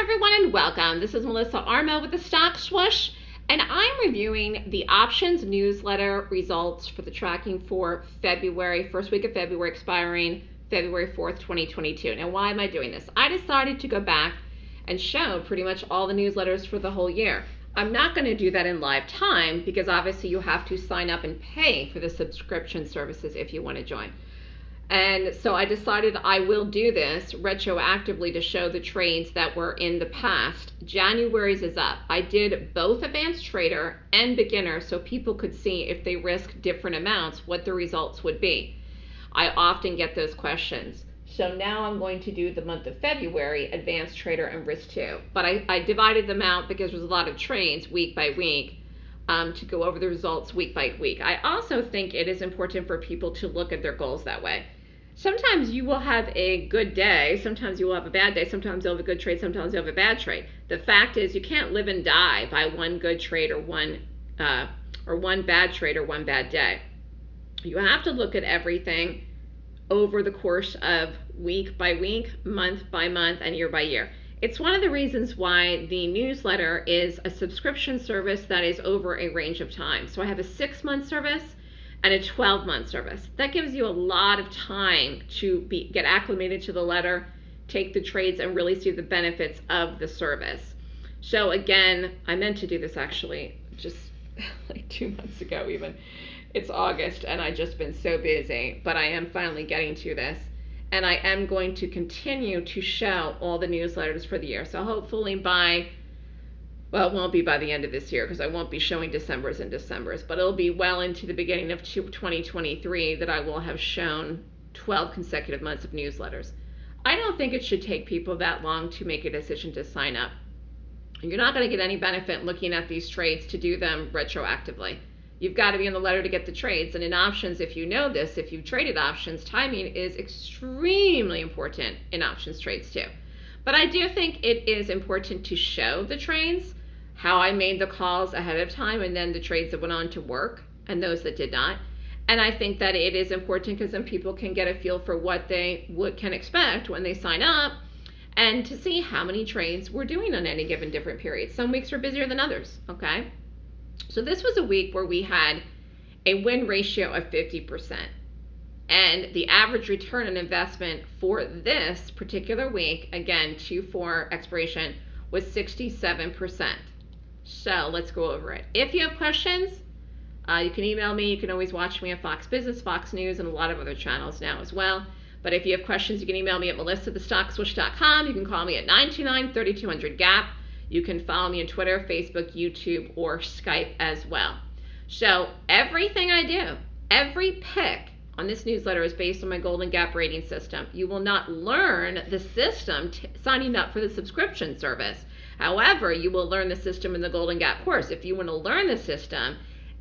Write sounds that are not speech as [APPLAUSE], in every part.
everyone, and welcome. This is Melissa Armo with the Stock Swoosh, and I'm reviewing the options newsletter results for the tracking for February, first week of February, expiring February 4th, 2022. Now, why am I doing this? I decided to go back and show pretty much all the newsletters for the whole year. I'm not going to do that in live time because obviously you have to sign up and pay for the subscription services if you want to join. And so I decided I will do this retroactively to show the trades that were in the past. January's is up. I did both advanced trader and beginner so people could see if they risk different amounts, what the results would be. I often get those questions. So now I'm going to do the month of February, advanced trader and risk two. But I, I divided them out because there's a lot of trades week by week um, to go over the results week by week. I also think it is important for people to look at their goals that way sometimes you will have a good day, sometimes you will have a bad day, sometimes you'll have a good trade, sometimes you'll have a bad trade. The fact is you can't live and die by one good trade or one uh, or one bad trade or one bad day. You have to look at everything over the course of week by week, month by month, and year by year. It's one of the reasons why the newsletter is a subscription service that is over a range of time. So I have a six month service, and a 12 month service. That gives you a lot of time to be, get acclimated to the letter, take the trades, and really see the benefits of the service. So again, I meant to do this actually just [LAUGHS] like two months ago even. It's August and I've just been so busy, but I am finally getting to this. And I am going to continue to show all the newsletters for the year. So hopefully by well, it won't be by the end of this year because I won't be showing December's and December's, but it'll be well into the beginning of 2023 that I will have shown 12 consecutive months of newsletters. I don't think it should take people that long to make a decision to sign up. You're not going to get any benefit looking at these trades to do them retroactively. You've got to be in the letter to get the trades. And in options, if you know this, if you've traded options, timing is extremely important in options trades too. But I do think it is important to show the trades how I made the calls ahead of time and then the trades that went on to work and those that did not. And I think that it is important because then people can get a feel for what they would, can expect when they sign up and to see how many trades we're doing on any given different period. Some weeks are busier than others, okay? So this was a week where we had a win ratio of 50%. And the average return on investment for this particular week, again, 2-4 expiration, was 67%. So let's go over it. If you have questions, uh, you can email me. You can always watch me on Fox Business, Fox News, and a lot of other channels now as well. But if you have questions, you can email me at melissathestockswoosh.com. You can call me at 929-3200-GAP. You can follow me on Twitter, Facebook, YouTube, or Skype as well. So everything I do, every pick on this newsletter is based on my Golden Gap rating system. You will not learn the system signing up for the subscription service. However, you will learn the system in the Golden Gap course. If you want to learn the system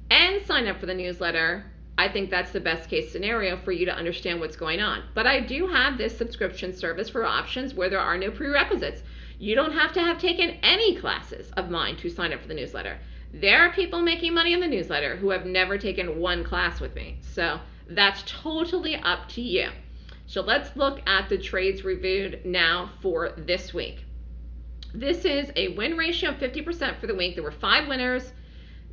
and sign up for the newsletter, I think that's the best case scenario for you to understand what's going on. But I do have this subscription service for options where there are no prerequisites. You don't have to have taken any classes of mine to sign up for the newsletter. There are people making money in the newsletter who have never taken one class with me. So that's totally up to you. So let's look at the trades reviewed now for this week. This is a win ratio of 50% for the week. There were five winners,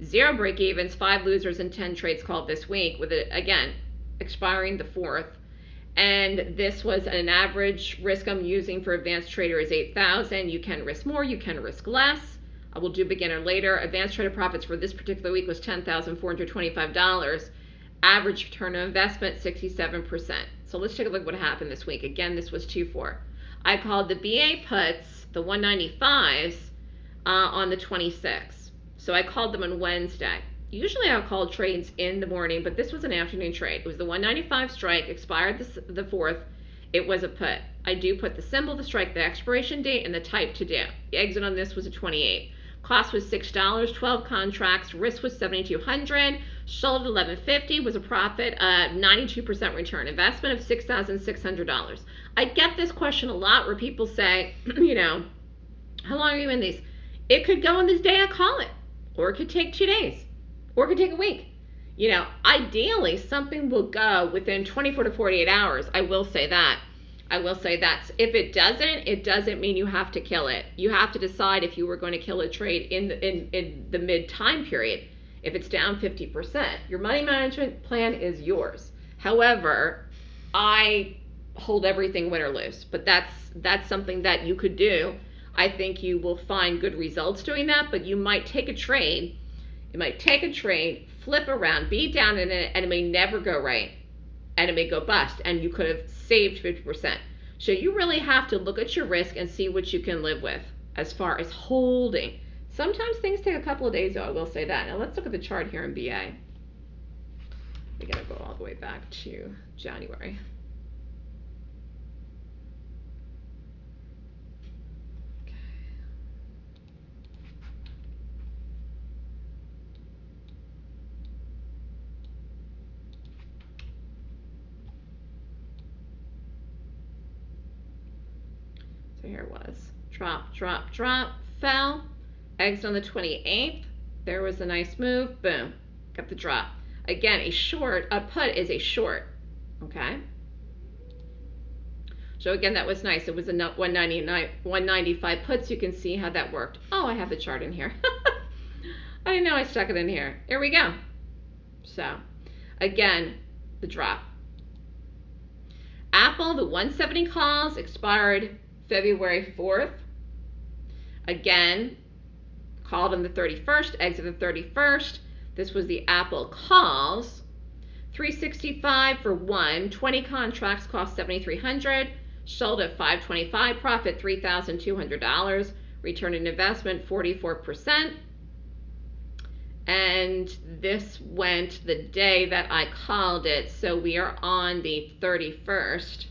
zero break evens, five losers, and 10 trades called this week, with it, again, expiring the 4th. And this was an average risk I'm using for advanced trader is 8,000. You can risk more, you can risk less. I will do beginner later. Advanced trader profits for this particular week was $10,425. Average return on investment, 67%. So let's take a look at what happened this week. Again, this was 2-4. I called the BA puts the 195s uh, on the 26th. So I called them on Wednesday. Usually I'll call trades in the morning, but this was an afternoon trade. It was the 195 strike, expired the, the 4th. It was a put. I do put the symbol the strike, the expiration date, and the type to do. The exit on this was a 28. Cost was $6, 12 contracts, risk was 7200 sold at 1150 was a profit of 92% return, investment of $6,600. I get this question a lot where people say, [CLEARS THROAT] you know, how long are you in these? It could go on this day I call it, or it could take two days, or it could take a week. You know, ideally, something will go within 24 to 48 hours. I will say that. I will say that's if it doesn't, it doesn't mean you have to kill it. You have to decide if you were going to kill a trade in the, in, in the mid time period. If it's down 50%, your money management plan is yours. However, I hold everything win or lose, but that's that's something that you could do. I think you will find good results doing that, but you might take a trade. You might take a trade, flip around, be down in it, and it may never go right and it may go bust and you could have saved 50%. So you really have to look at your risk and see what you can live with as far as holding. Sometimes things take a couple of days, though, I will say that. Now let's look at the chart here in BA. We gotta go all the way back to January. Here was. Drop, drop, drop, fell. Exit on the 28th. There was a nice move. Boom. Got the drop. Again, a short, a put is a short. Okay. So again, that was nice. It was a 199, 195 puts. You can see how that worked. Oh, I have the chart in here. [LAUGHS] I didn't know I stuck it in here. Here we go. So, again, the drop. Apple, the 170 calls expired February 4th. Again, called on the 31st, exited the 31st. This was the Apple calls. 365 for one, 20 contracts cost 7300 sold at 525 profit $3,200, return on investment 44%. And this went the day that I called it, so we are on the 31st.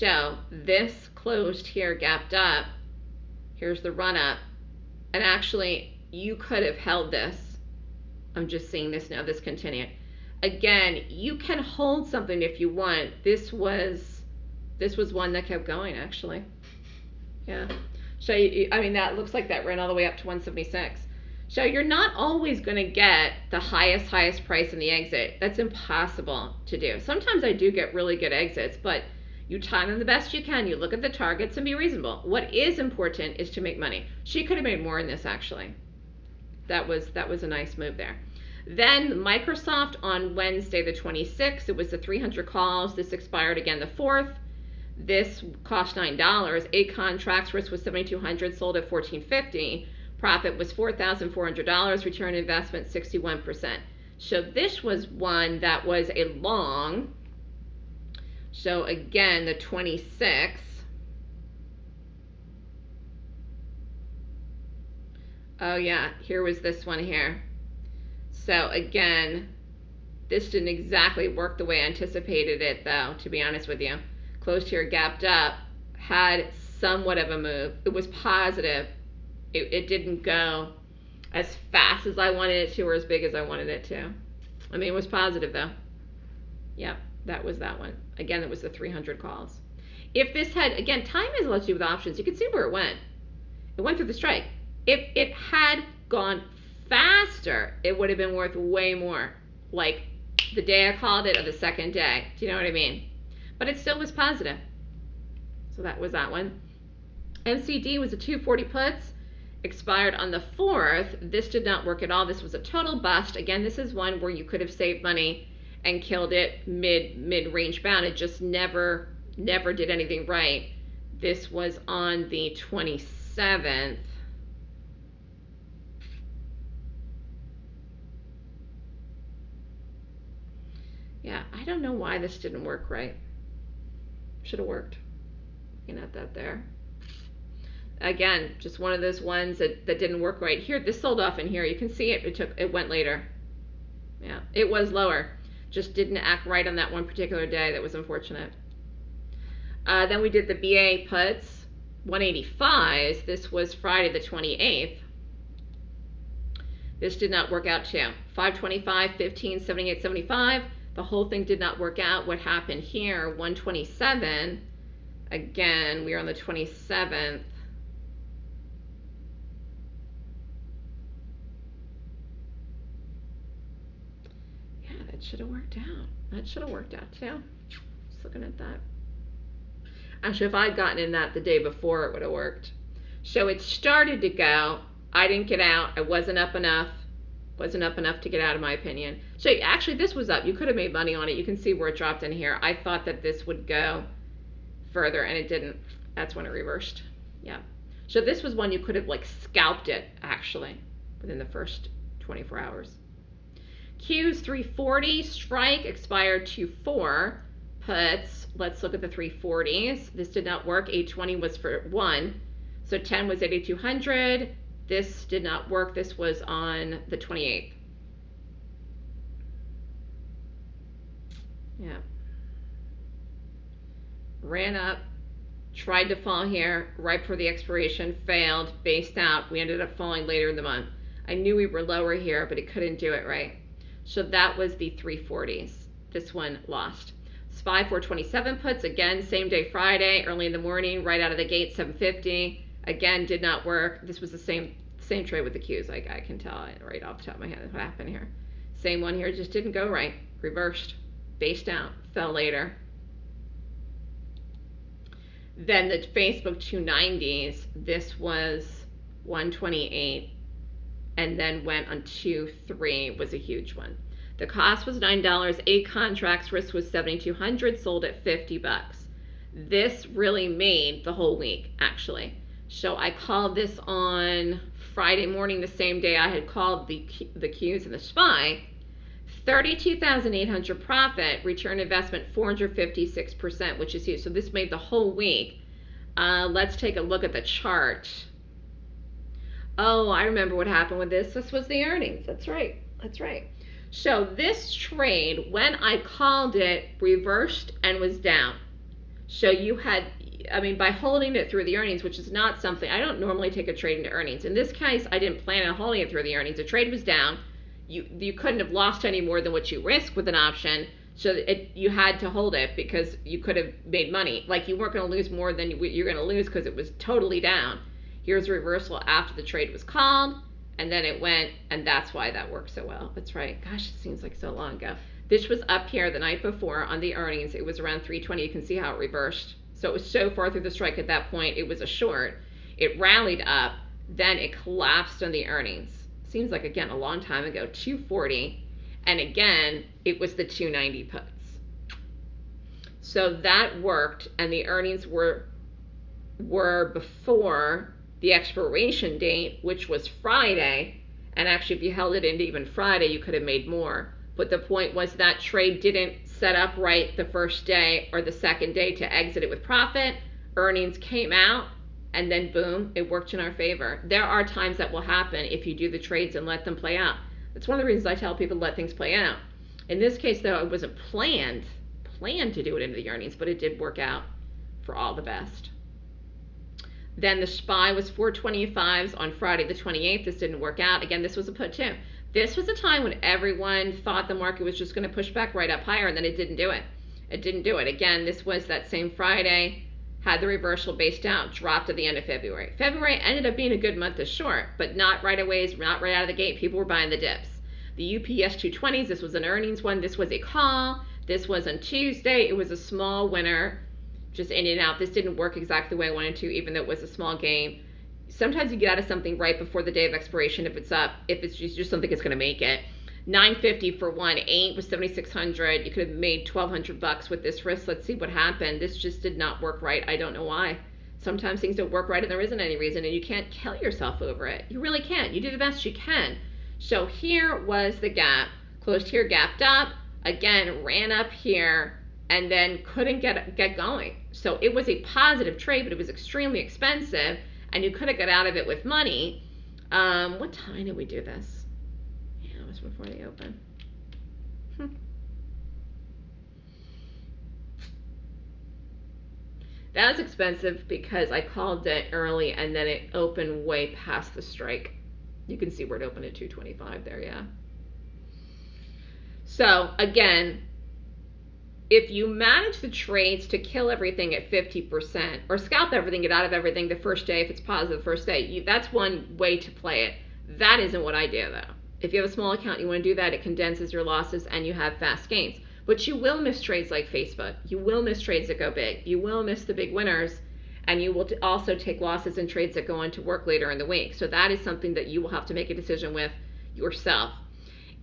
So this closed here, gapped up. Here's the run up. And actually, you could have held this. I'm just seeing this now, this continued. Again, you can hold something if you want. This was, this was one that kept going actually. Yeah. So, you, I mean, that looks like that ran all the way up to 176. So you're not always going to get the highest, highest price in the exit. That's impossible to do. Sometimes I do get really good exits, but you time them the best you can. You look at the targets and be reasonable. What is important is to make money. She could have made more in this actually. That was that was a nice move there. Then Microsoft on Wednesday the 26th, it was the 300 calls. This expired again the 4th. This cost $9. Eight contracts, risk was 7200 sold at 1450 Profit was $4,400, return investment 61%. So this was one that was a long so again, the 26. Oh yeah, here was this one here. So again, this didn't exactly work the way I anticipated it though, to be honest with you. Closed here, gapped up, had somewhat of a move. It was positive. It, it didn't go as fast as I wanted it to or as big as I wanted it to. I mean, it was positive though. Yep that was that one. Again, it was the 300 calls. If this had, again, time lot to do with options. You can see where it went. It went through the strike. If it had gone faster, it would have been worth way more. Like the day I called it or the second day. Do you know what I mean? But it still was positive. So that was that one. MCD was a 240 puts, expired on the 4th. This did not work at all. This was a total bust. Again, this is one where you could have saved money and killed it mid mid range bound. It just never never did anything right. This was on the 27th. Yeah, I don't know why this didn't work right. Should have worked. Looking at that there. Again, just one of those ones that, that didn't work right. Here, this sold off in here. You can see it. It took. It went later. Yeah, it was lower just didn't act right on that one particular day. That was unfortunate. Uh, then we did the BA puts, 185s. This was Friday the 28th. This did not work out too. 525, 15, 78, 75. The whole thing did not work out. What happened here, 127. Again, we are on the 27th. Should have worked out. That should have worked out too. Just looking at that. Actually, if I'd gotten in that the day before, it would have worked. So it started to go. I didn't get out. I wasn't up enough. Wasn't up enough to get out, in my opinion. So actually, this was up. You could have made money on it. You can see where it dropped in here. I thought that this would go further, and it didn't. That's when it reversed. Yeah. So this was one you could have like scalped it actually within the first 24 hours. Q's 340 strike expired to four puts. Let's look at the 340s. This did not work. 820 was for one. So 10 was 8200. This did not work. This was on the 28th. Yeah. Ran up, tried to fall here right before the expiration, failed, based out. We ended up falling later in the month. I knew we were lower here, but it couldn't do it right. So that was the 340s. This one lost. SPY 427 puts, again, same day Friday, early in the morning, right out of the gate, 750. Again, did not work. This was the same same trade with the Qs. Like I can tell right off the top of my head what happened here. Same one here, just didn't go right. Reversed, based out, fell later. Then the Facebook 290s, this was 128 and then went on 2 3 was a huge one. The cost was $9, eight contracts, risk was 7200 sold at 50 bucks. This really made the whole week actually. So I called this on Friday morning, the same day I had called the the Qs and the SPY. 32,800 profit, return investment 456%, which is huge. So this made the whole week. Uh, let's take a look at the chart. Oh, I remember what happened with this. This was the earnings. That's right. That's right. So this trade, when I called it, reversed and was down. So you had, I mean, by holding it through the earnings, which is not something, I don't normally take a trade into earnings. In this case, I didn't plan on holding it through the earnings. The trade was down. You, you couldn't have lost any more than what you risk with an option. So it, you had to hold it because you could have made money. Like you weren't going to lose more than you're going to lose because it was totally down. Here's a reversal after the trade was called, and then it went, and that's why that worked so well. That's right. Gosh, it seems like so long ago. This was up here the night before on the earnings. It was around 320. You can see how it reversed. So it was so far through the strike at that point, it was a short. It rallied up, then it collapsed on the earnings. Seems like, again, a long time ago, 240. And again, it was the 290 puts. So that worked, and the earnings were were before the expiration date, which was Friday. And actually, if you held it into even Friday, you could have made more. But the point was that trade didn't set up right the first day or the second day to exit it with profit. Earnings came out, and then boom, it worked in our favor. There are times that will happen if you do the trades and let them play out. That's one of the reasons I tell people to let things play out. In this case, though, it wasn't planned, planned to do it into the earnings, but it did work out for all the best. Then the SPY was 425s on Friday the 28th. This didn't work out. Again, this was a put too. This was a time when everyone thought the market was just going to push back right up higher, and then it didn't do it. It didn't do it. Again, this was that same Friday, had the reversal based out, dropped at the end of February. February ended up being a good month to short, but not right away, not right out of the gate. People were buying the dips. The UPS 220s, this was an earnings one. This was a call. This was on Tuesday. It was a small winner just in and out. This didn't work exactly the way I wanted to, even though it was a small game. Sometimes you get out of something right before the day of expiration if it's up, if it's just, just something that's going to make it. 950 for one, eight was 7600. You could have made 1200 bucks with this risk. Let's see what happened. This just did not work right. I don't know why. Sometimes things don't work right and there isn't any reason and you can't kill yourself over it. You really can't. You do the best you can. So here was the gap. Closed here, gapped up. Again, ran up here and then couldn't get get going. So it was a positive trade, but it was extremely expensive, and you could have got out of it with money. Um, what time did we do this? Yeah, it was before the open. Hmm. That was expensive because I called it early and then it opened way past the strike. You can see where it opened at 225 there, yeah. So again, if you manage the trades to kill everything at 50% or scalp everything, get out of everything the first day, if it's positive the first day, you, that's one way to play it. That isn't what I do though. If you have a small account, you want to do that, it condenses your losses and you have fast gains. But you will miss trades like Facebook. You will miss trades that go big. You will miss the big winners. And you will also take losses in trades that go into work later in the week. So that is something that you will have to make a decision with yourself.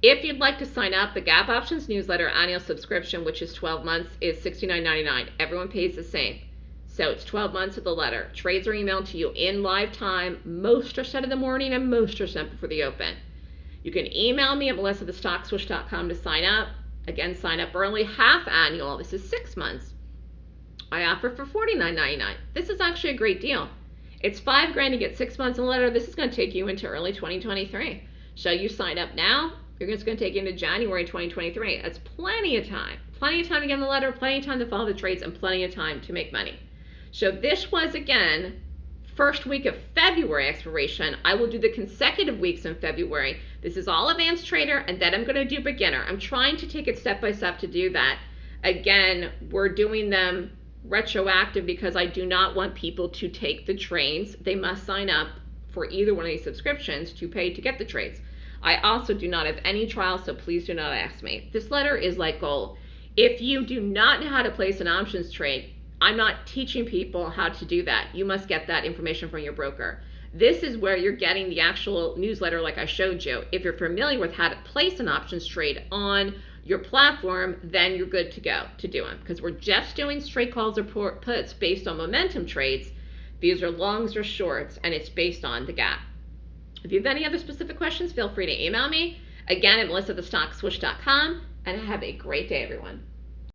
If you'd like to sign up, the Gap Options newsletter annual subscription, which is 12 months, is $69.99. Everyone pays the same. So it's 12 months of the letter. Trades are emailed to you in live time. Most are sent in the morning and most are sent before the open. You can email me at melissathestockswoosh.com to sign up. Again, sign up early, half annual. This is six months. I offer for $49.99. This is actually a great deal. It's five grand to get six months in a letter. This is going to take you into early 2023. So you sign up now, you're just going to take into January 2023. That's plenty of time. Plenty of time to get in the letter, plenty of time to follow the trades, and plenty of time to make money. So this was, again, first week of February expiration. I will do the consecutive weeks in February. This is all advanced trader, and then I'm going to do beginner. I'm trying to take it step by step to do that. Again, we're doing them retroactive because I do not want people to take the trades. They must sign up for either one of these subscriptions to pay to get the trades. I also do not have any trials, so please do not ask me. This letter is like gold. If you do not know how to place an options trade, I'm not teaching people how to do that. You must get that information from your broker. This is where you're getting the actual newsletter like I showed you. If you're familiar with how to place an options trade on your platform, then you're good to go to do them because we're just doing straight calls or puts based on momentum trades. These are longs or shorts, and it's based on the gap. If you have any other specific questions, feel free to email me. Again, at melissathestockswoosh.com, and have a great day, everyone.